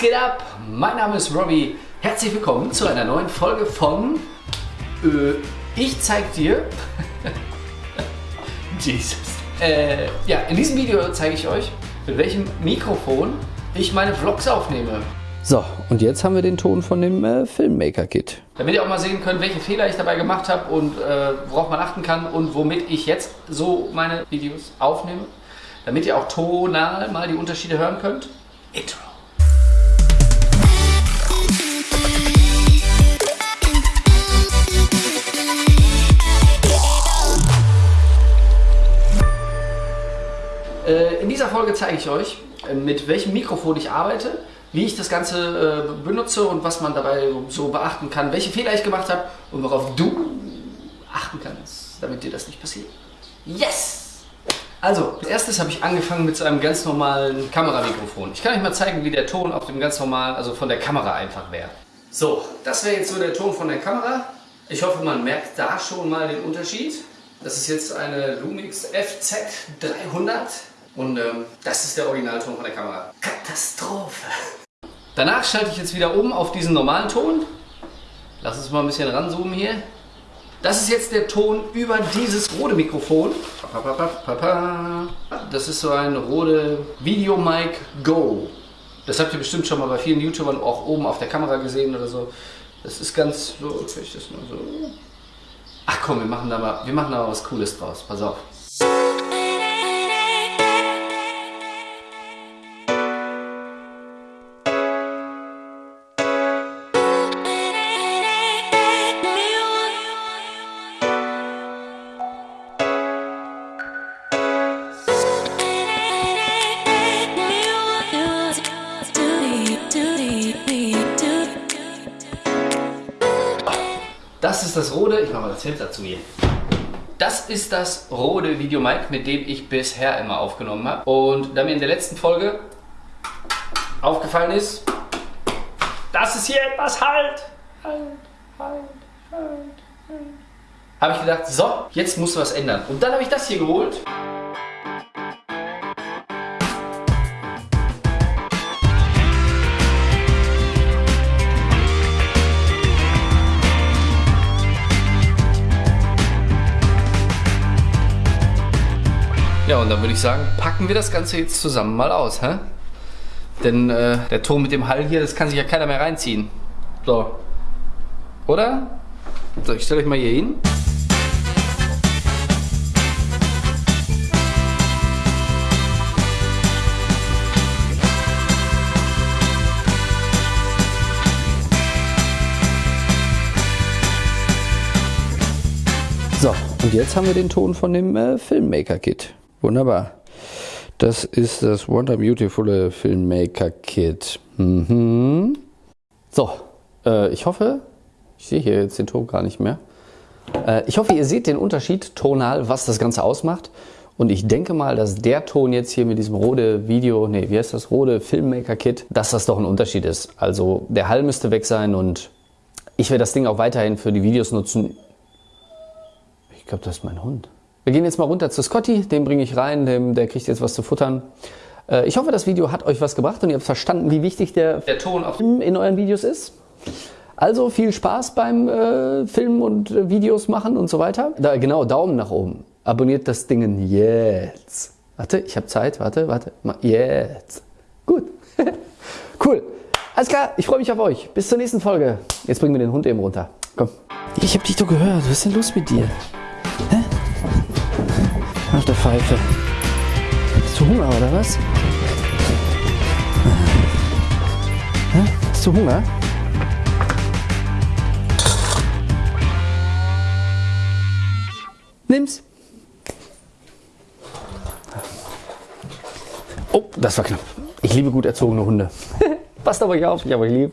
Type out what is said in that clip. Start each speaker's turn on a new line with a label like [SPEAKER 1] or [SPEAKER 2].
[SPEAKER 1] geht ab? Mein Name ist Robbie. Herzlich willkommen zu einer neuen Folge von äh, Ich zeig dir. Jesus. Äh, ja, in diesem Video zeige ich euch, mit welchem Mikrofon ich meine Vlogs aufnehme.
[SPEAKER 2] So, und jetzt haben wir den Ton von dem äh, Filmmaker-Kit.
[SPEAKER 1] Damit ihr auch mal sehen könnt, welche Fehler ich dabei gemacht habe und äh, worauf man achten kann und womit ich jetzt so meine Videos aufnehme. Damit ihr auch tonal mal die Unterschiede hören könnt. Intro. Folge zeige ich euch, äh, mit welchem Mikrofon ich arbeite, wie ich das Ganze äh, benutze und was man dabei so beachten kann, welche Fehler ich gemacht habe und worauf du achten kannst, damit dir das nicht passiert. Yes! Also, als erstes habe ich angefangen mit so einem ganz normalen Kameramikrofon. Ich kann euch mal zeigen, wie der Ton auf dem ganz normalen, also von der Kamera einfach wäre. So, das wäre jetzt so der Ton von der Kamera. Ich hoffe, man merkt da schon mal den Unterschied. Das ist jetzt eine Lumix FZ300 und ähm, das ist der Originalton von der Kamera. Katastrophe! Danach schalte ich jetzt wieder um auf diesen normalen Ton. Lass uns mal ein bisschen ranzoomen hier. Das ist jetzt der Ton über dieses Rode Mikrofon. Das ist so ein Rode Video Mic Go. Das habt ihr bestimmt schon mal bei vielen YouTubern auch oben auf der Kamera gesehen oder so. Das ist ganz so, ich das mal so. Ach komm, wir machen da mal, wir machen da mal was Cooles draus. Pass auf. Das ist das Rode, ich mache mal das Feld dazu hier. Das ist das Rode Videomic, mit dem ich bisher immer aufgenommen habe. Und da mir in der letzten Folge aufgefallen ist, dass es hier etwas halt, halt, halt, halt, halt, habe ich gedacht, so, jetzt musst du was ändern. Und dann habe ich das hier geholt. Dann würde ich sagen, packen wir das Ganze jetzt zusammen mal aus, hä? Denn äh, der Ton mit dem Hall hier, das kann sich ja keiner mehr reinziehen. So. Oder? So, ich stelle euch mal hier hin.
[SPEAKER 2] So, und jetzt haben wir den Ton von dem äh, Filmmaker-Kit. Wunderbar. Das ist das Wonder Beautiful Filmmaker Kit. Mhm. So, äh, ich hoffe, ich sehe hier jetzt den Ton gar nicht mehr. Äh, ich hoffe, ihr seht den Unterschied tonal, was das Ganze ausmacht. Und ich denke mal, dass der Ton jetzt hier mit diesem Rode Video, nee, wie heißt das, Rode Filmmaker Kit, dass das doch ein Unterschied ist. Also der Hall müsste weg sein und ich werde das Ding auch weiterhin für die Videos nutzen. Ich glaube, das ist mein Hund. Wir gehen jetzt mal runter zu Scotty, den bringe ich rein, dem, der kriegt jetzt was zu futtern. Äh, ich hoffe, das Video hat euch was gebracht und ihr habt verstanden, wie wichtig der,
[SPEAKER 1] Der Ton auf
[SPEAKER 2] in euren Videos ist. Also viel Spaß beim äh, Filmen und äh, Videos machen und so weiter. Da, genau, Daumen nach oben. Abonniert das Ding jetzt. Warte, ich habe Zeit. Warte, warte. Mal Jetzt. Gut. cool. Alles klar, ich freue mich auf euch. Bis zur nächsten Folge. Jetzt bringen wir den Hund eben runter. Komm. Ich habe dich doch gehört. Was ist denn los mit dir? Auf der Pfeife. Hast du Hunger oder was? Hä? Hast du Hunger? Nimm's. Oh, das war knapp. Ich liebe gut erzogene Hunde. Passt euch auf, ich habe euch lieb.